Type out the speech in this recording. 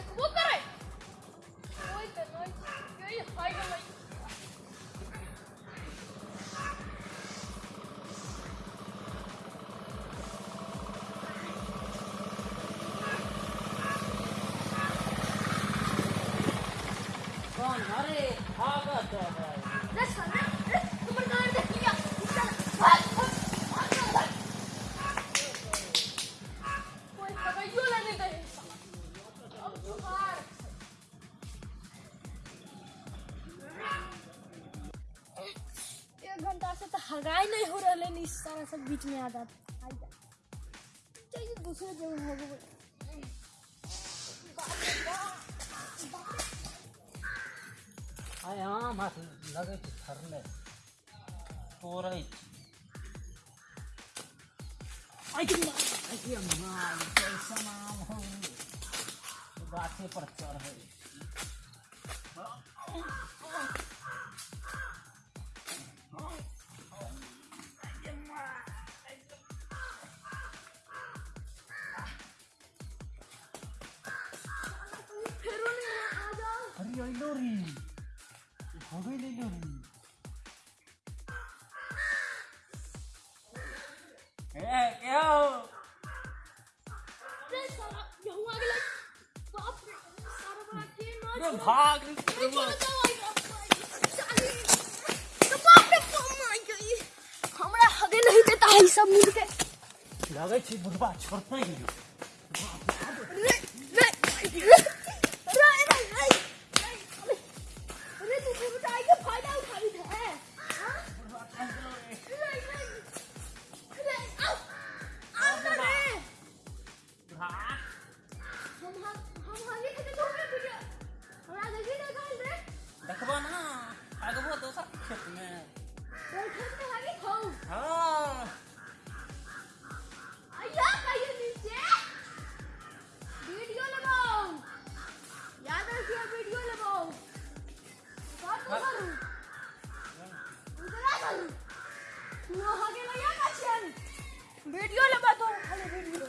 てくぼったれ動い。てないゆい入らない誰ハーバーだ。हगाई नहीं हो रहा है सारा सब बीच में आ जाता चाहिए दूसरे जगह हो गए हाँ मत लगे थरले तोरा आई तुम आई मार कैसा नाम हो? तो गाथे पर चढ़ है अबे ले लो ए क्या हो अरे भाग हमरा हगे नहीं देता है सब मिलके लगे छी बुढ़वा छोड़ते ही ना आगे भैया वीडियो लगा दो अरे वीडियो